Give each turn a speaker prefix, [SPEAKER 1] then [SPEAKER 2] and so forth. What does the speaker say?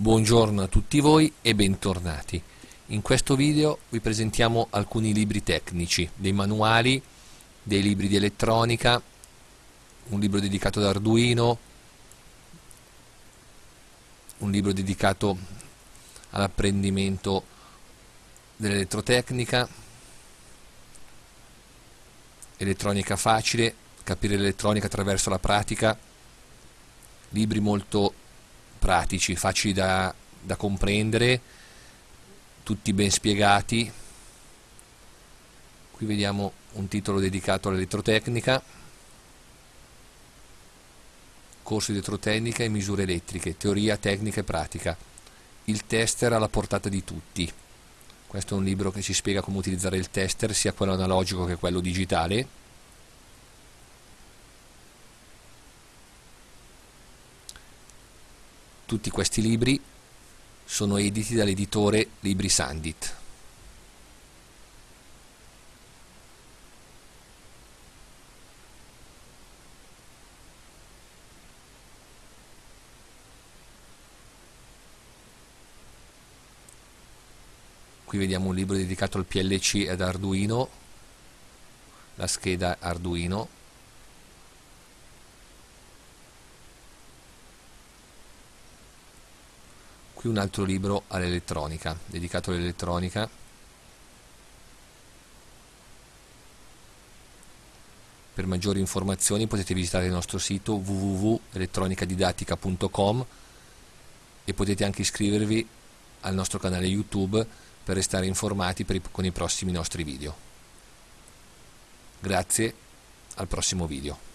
[SPEAKER 1] Buongiorno a tutti voi e bentornati. In questo video vi presentiamo alcuni libri tecnici, dei manuali, dei libri di elettronica, un libro dedicato ad Arduino, un libro dedicato all'apprendimento dell'elettrotecnica, elettronica facile, capire l'elettronica attraverso la pratica, libri molto pratici, facili da, da comprendere, tutti ben spiegati. Qui vediamo un titolo dedicato all'elettrotecnica, corso di elettrotecnica e misure elettriche, teoria, tecnica e pratica. Il tester alla portata di tutti. Questo è un libro che ci spiega come utilizzare il tester, sia quello analogico che quello digitale Tutti questi libri sono editi dall'editore Libri Sandit. Qui vediamo un libro dedicato al PLC ed Arduino, la scheda Arduino qui un altro libro all'elettronica dedicato all'elettronica. Per maggiori informazioni potete visitare il nostro sito www.elettronicadidattica.com e potete anche iscrivervi al nostro canale youtube per restare informati per i, con i prossimi nostri video. Grazie al prossimo video